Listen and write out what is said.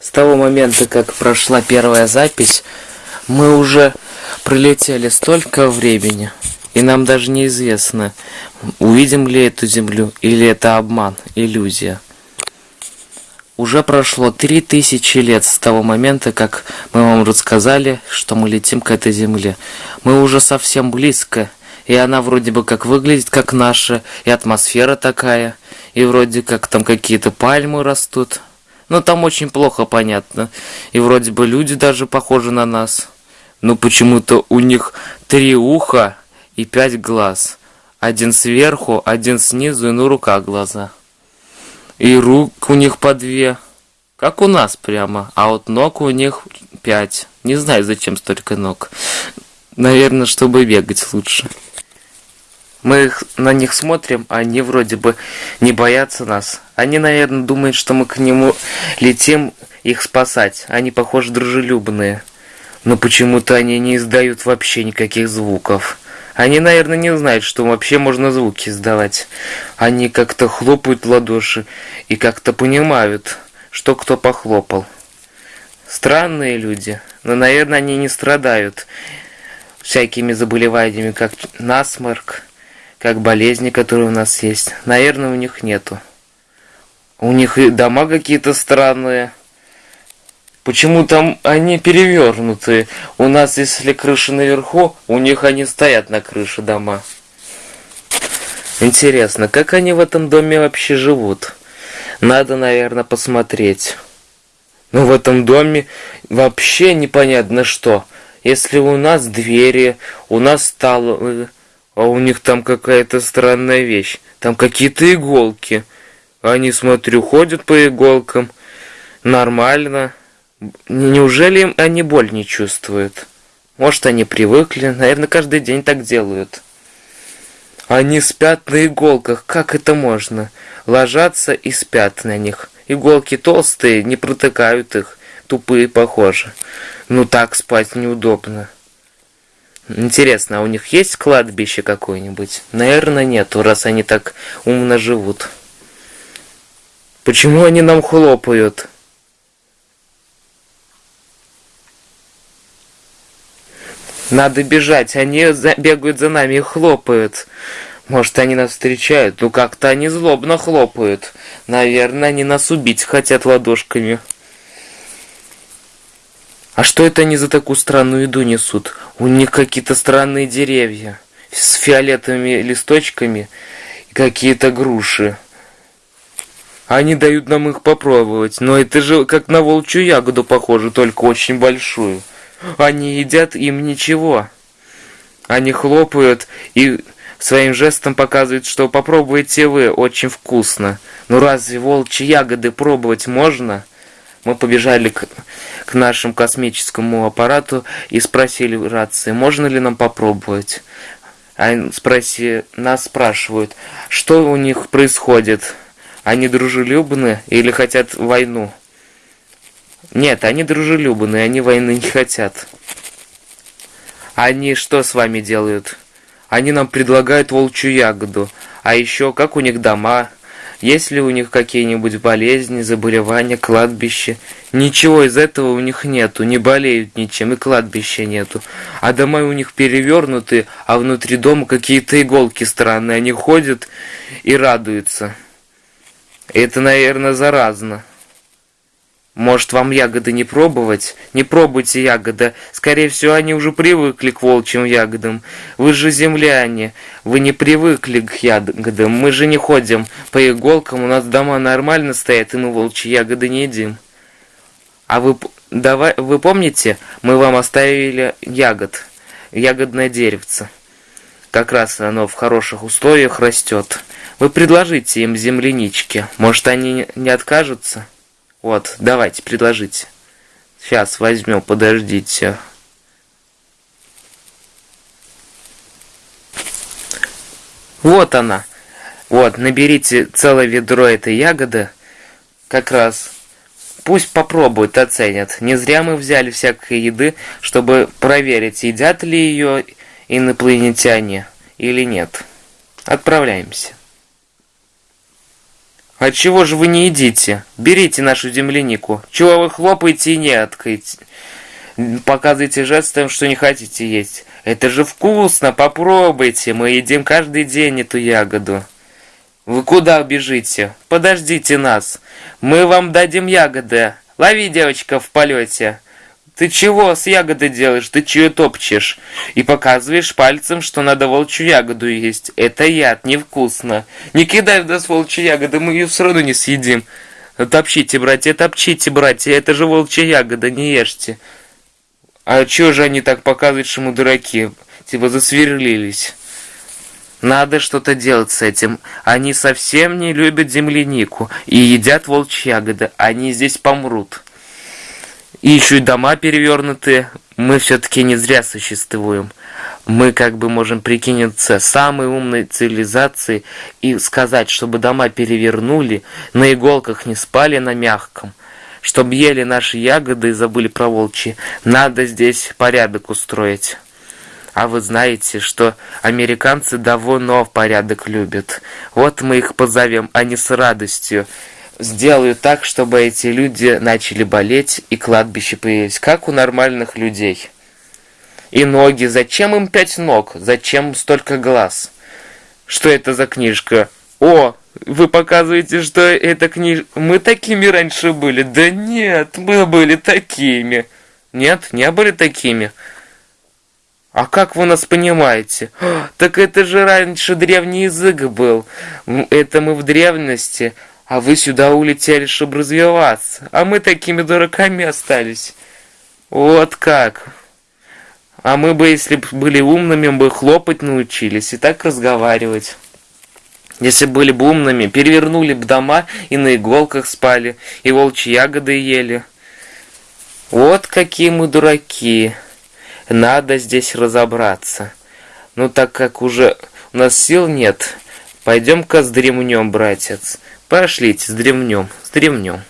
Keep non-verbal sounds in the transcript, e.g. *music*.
С того момента, как прошла первая запись, мы уже пролетели столько времени, и нам даже неизвестно, увидим ли эту Землю, или это обман, иллюзия. Уже прошло три тысячи лет с того момента, как мы вам рассказали, что мы летим к этой Земле. Мы уже совсем близко, и она вроде бы как выглядит как наша, и атмосфера такая, и вроде как там какие-то пальмы растут. Но там очень плохо понятно, и вроде бы люди даже похожи на нас. Но почему-то у них три уха и пять глаз. Один сверху, один снизу и на руках глаза. И рук у них по две. Как у нас прямо. А вот ног у них пять. Не знаю, зачем столько ног. Наверное, чтобы бегать лучше. Мы их, на них смотрим, а они вроде бы не боятся нас. Они, наверное, думают, что мы к нему летим их спасать. Они, похоже, дружелюбные. Но почему-то они не издают вообще никаких звуков. Они, наверное, не знают, что вообще можно звуки издавать. Они как-то хлопают в ладоши и как-то понимают, что кто похлопал. Странные люди, но, наверное, они не страдают всякими заболеваниями, как насморк, как болезни, которые у нас есть. Наверное, у них нету. У них и дома какие-то странные. Почему там они перевернуты? У нас, если крыша наверху, у них они стоят на крыше дома. Интересно, как они в этом доме вообще живут? Надо, наверное, посмотреть. Но в этом доме вообще непонятно что. Если у нас двери, у нас столы, а у них там какая-то странная вещь. Там какие-то иголки. Они, смотрю, ходят по иголкам. Нормально. Неужели они боль не чувствуют? Может, они привыкли, наверное, каждый день так делают. Они спят на иголках, как это можно? Ложатся и спят на них. Иголки толстые, не протыкают их, тупые похоже. Ну так спать неудобно. Интересно, а у них есть кладбище какое-нибудь? Наверное, нету, раз они так умно живут. Почему они нам хлопают? Надо бежать, они бегают за нами и хлопают. Может, они нас встречают? Ну, как-то они злобно хлопают. Наверное, они нас убить хотят ладошками. А что это они за такую странную еду несут? У них какие-то странные деревья с фиолетовыми листочками и какие-то груши. Они дают нам их попробовать, но это же как на волчью ягоду похоже, только очень большую. Они едят им ничего. Они хлопают и своим жестом показывают, что попробуйте вы, очень вкусно. Ну разве волчьи ягоды пробовать можно? Мы побежали к, к нашему космическому аппарату и спросили в рации, можно ли нам попробовать. А спроси, нас спрашивают, что у них происходит. Они дружелюбны или хотят войну? Нет, они дружелюбные, они войны не хотят. Они что с вами делают? Они нам предлагают волчью ягоду. А еще, как у них дома? Есть ли у них какие-нибудь болезни, заболевания, кладбище? Ничего из этого у них нету, не болеют ничем, и кладбища нету. А дома у них перевернуты, а внутри дома какие-то иголки странные. Они ходят и радуются. Это, наверное, заразно. Может, вам ягоды не пробовать? Не пробуйте ягоды. Скорее всего, они уже привыкли к волчьим ягодам. Вы же земляне. Вы не привыкли к ягодам. Мы же не ходим по иголкам. У нас дома нормально стоят, и мы волчьи ягоды не едим. А вы, давай, вы помните, мы вам оставили ягод. Ягодное деревце. Как раз оно в хороших условиях растет. Вы предложите им землянички. Может, они не откажутся? Вот, давайте, предложите. Сейчас возьмем, подождите. Вот она. Вот, наберите целое ведро этой ягоды. Как раз. Пусть попробуют, оценят. Не зря мы взяли всякой еды, чтобы проверить, едят ли ее инопланетяне или нет. Отправляемся. А чего же вы не едите? Берите нашу землянику. Чего вы хлопаете и не откаете? Показывайте жестом, что не хотите есть. Это же вкусно, попробуйте. Мы едим каждый день эту ягоду. Вы куда бежите? Подождите нас. Мы вам дадим ягоды. Лови, девочка, в полете. Ты чего с ягодой делаешь? Ты чего топчешь? И показываешь пальцем, что надо волчью ягоду есть. Это яд, невкусно. Не кидай в нас волчью ягоды, мы ее все равно не съедим. Топчите, братья, топчите, братья, это же волчья ягода, не ешьте. А чё же они так показывают, что мы дураки? Типа засверлились. Надо что-то делать с этим. Они совсем не любят землянику и едят волчьи ягоды. Они здесь помрут. И еще и дома перевернутые. Мы все-таки не зря существуем. Мы как бы можем прикинуться самой умной цивилизацией и сказать, чтобы дома перевернули, на иголках не спали на мягком, чтобы ели наши ягоды и забыли про волчьи. Надо здесь порядок устроить. А вы знаете, что американцы давно порядок любят. Вот мы их позовем, они с радостью сделают так, чтобы эти люди начали болеть и кладбище появились, как у нормальных людей. И ноги. Зачем им пять ног? Зачем столько глаз? Что это за книжка? О, вы показываете, что это книжка... Мы такими раньше были. Да нет, мы были такими. Нет, не были такими. А как вы нас понимаете? *gasps* Так это же раньше древний язык был. Это мы в древности, а вы сюда улетели, чтобы развиваться. А мы такими дураками остались. Вот как. А мы бы, если бы были умными, бы хлопать научились и так разговаривать. Если были бы умными, перевернули бы дома и на иголках спали, и волчьи ягоды ели. Вот какие мы дураки. Надо здесь разобраться. Ну, так как уже у нас сил нет, пойдем-ка сдремнем, братец. Пошлите, сдремнем, сдремнем.